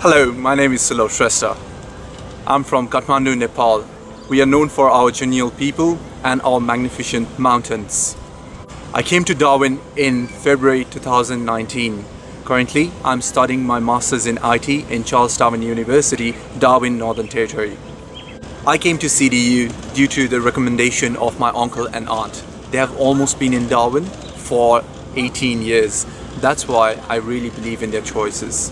Hello, my name is Silo Shrestha. I'm from Kathmandu, Nepal. We are known for our genial people and our magnificent mountains. I came to Darwin in February 2019. Currently, I'm studying my Masters in IT in Charles Darwin University, Darwin, Northern Territory. I came to CDU due to the recommendation of my uncle and aunt. They have almost been in Darwin for 18 years. That's why I really believe in their choices.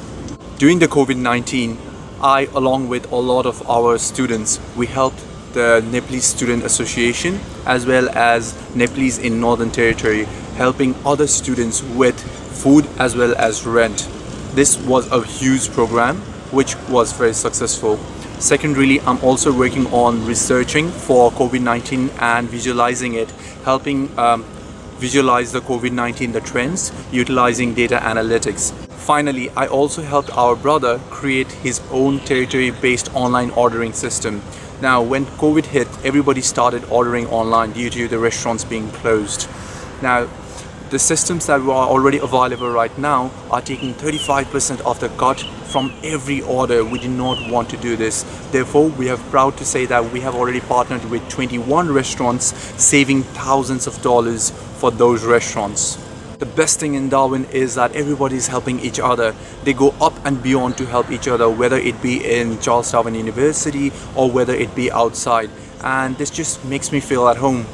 During the COVID-19, I, along with a lot of our students, we helped the Nepalese Student Association as well as Nepalese in Northern Territory helping other students with food as well as rent. This was a huge program which was very successful. Secondarily, I'm also working on researching for COVID-19 and visualizing it, helping um, visualize the COVID-19, the trends, utilizing data analytics. Finally, I also helped our brother create his own territory-based online ordering system. Now, when COVID hit, everybody started ordering online due to the restaurants being closed. Now, the systems that are already available right now are taking 35% of the cut from every order. We did not want to do this. Therefore, we are proud to say that we have already partnered with 21 restaurants, saving thousands of dollars for those restaurants. The best thing in Darwin is that everybody is helping each other. They go up and beyond to help each other, whether it be in Charles Darwin University or whether it be outside. And this just makes me feel at home.